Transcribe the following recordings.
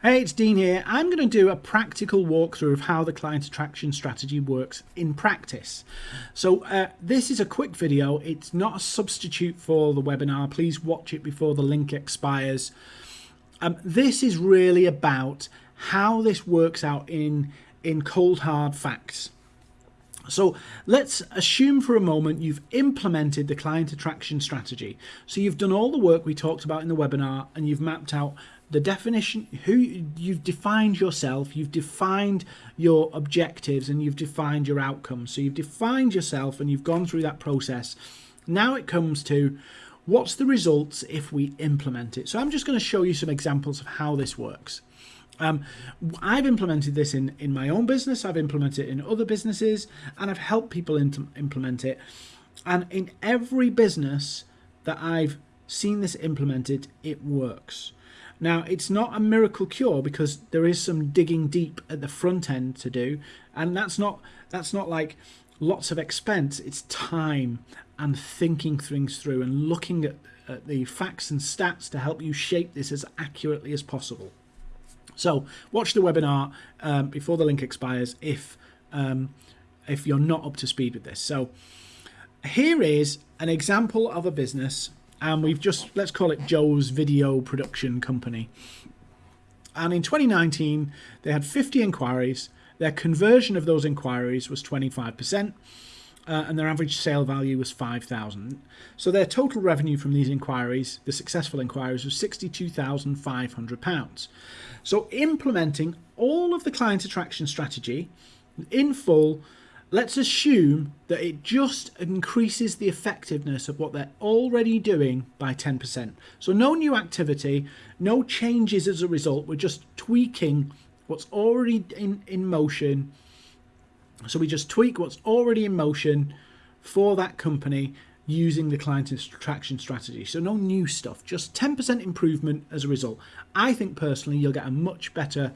Hey, it's Dean here. I'm going to do a practical walkthrough of how the client attraction strategy works in practice. So uh, this is a quick video. It's not a substitute for the webinar. Please watch it before the link expires. Um, this is really about how this works out in, in cold hard facts. So let's assume for a moment you've implemented the client attraction strategy. So you've done all the work we talked about in the webinar and you've mapped out the definition who you've defined yourself you've defined your objectives and you've defined your outcomes so you've defined yourself and you've gone through that process now it comes to what's the results if we implement it so i'm just going to show you some examples of how this works um, I've implemented this in, in my own business, I've implemented it in other businesses, and I've helped people implement it. And in every business that I've seen this implemented, it works. Now, it's not a miracle cure because there is some digging deep at the front end to do, and that's not that's not like lots of expense. It's time and thinking things through and looking at, at the facts and stats to help you shape this as accurately as possible. So, watch the webinar um, before the link expires if um, if you're not up to speed with this. So, here is an example of a business and we've just let's call it Joe's Video Production Company. And in 2019, they had 50 inquiries. Their conversion of those inquiries was 25%, uh, and their average sale value was 5,000. So their total revenue from these inquiries, the successful inquiries, was 62,500 pounds. So implementing all of the client attraction strategy in full let's assume that it just increases the effectiveness of what they're already doing by 10%. So no new activity, no changes as a result. We're just tweaking what's already in, in motion. So we just tweak what's already in motion for that company using the client attraction strategy. So no new stuff, just 10% improvement as a result. I think personally you'll get a much better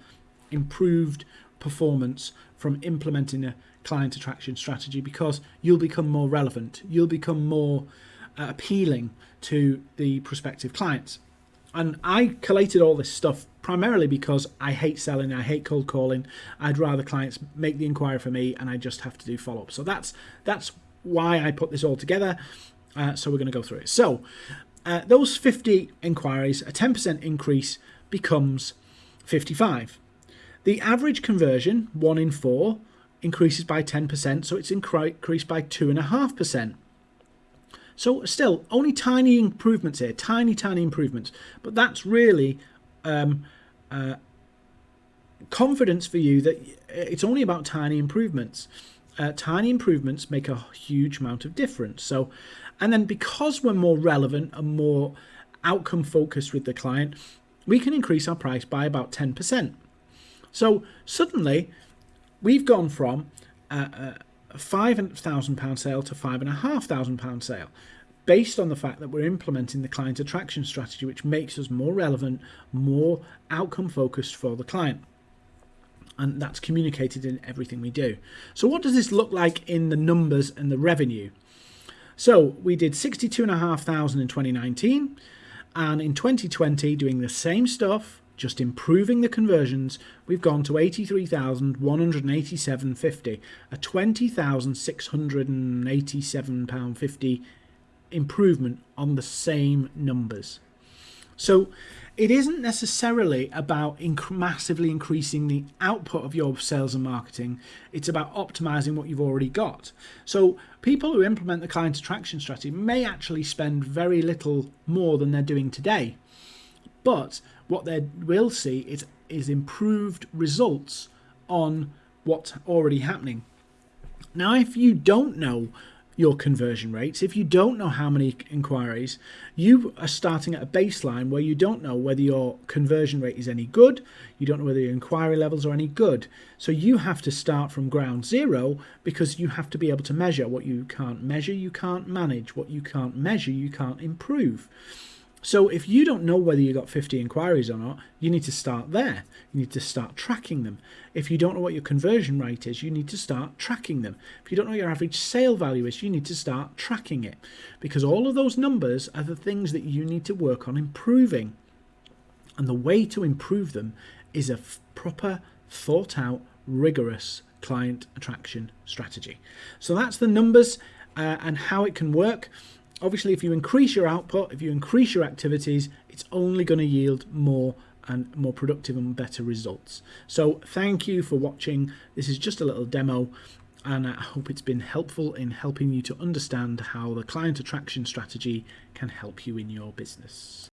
improved performance from implementing a client attraction strategy because you'll become more relevant, you'll become more uh, appealing to the prospective clients. And I collated all this stuff primarily because I hate selling, I hate cold calling. I'd rather clients make the inquiry for me and I just have to do follow up. So that's that's why I put this all together. Uh, so we're going to go through it. So uh, those 50 inquiries, a 10% increase becomes 55. The average conversion, one in four, increases by 10%, so it's increased by 2.5%. So still, only tiny improvements here, tiny, tiny improvements. But that's really um, uh, confidence for you that it's only about tiny improvements. Uh, tiny improvements make a huge amount of difference. So, and then because we're more relevant and more outcome focused with the client, we can increase our price by about 10%. So suddenly we've gone from a, a £5,000 sale to £5,500 sale based on the fact that we're implementing the client attraction strategy, which makes us more relevant, more outcome focused for the client. And that's communicated in everything we do. So, what does this look like in the numbers and the revenue? So, we did 62,500 in 2019, and in 2020, doing the same stuff, just improving the conversions, we've gone to 83,187.50, a 20,687 pound 50 improvement on the same numbers. So it isn't necessarily about inc massively increasing the output of your sales and marketing. It's about optimizing what you've already got. So people who implement the client attraction strategy may actually spend very little more than they're doing today. But what they will see is, is improved results on what's already happening. Now, if you don't know your conversion rates, if you don't know how many inquiries, you are starting at a baseline where you don't know whether your conversion rate is any good, you don't know whether your inquiry levels are any good. So you have to start from ground zero because you have to be able to measure what you can't measure, you can't manage, what you can't measure, you can't improve. So if you don't know whether you got 50 inquiries or not, you need to start there. You need to start tracking them. If you don't know what your conversion rate is, you need to start tracking them. If you don't know your average sale value is, you need to start tracking it. Because all of those numbers are the things that you need to work on improving. And the way to improve them is a proper, thought out, rigorous client attraction strategy. So that's the numbers uh, and how it can work. Obviously, if you increase your output, if you increase your activities, it's only going to yield more and more productive and better results. So thank you for watching. This is just a little demo and I hope it's been helpful in helping you to understand how the client attraction strategy can help you in your business.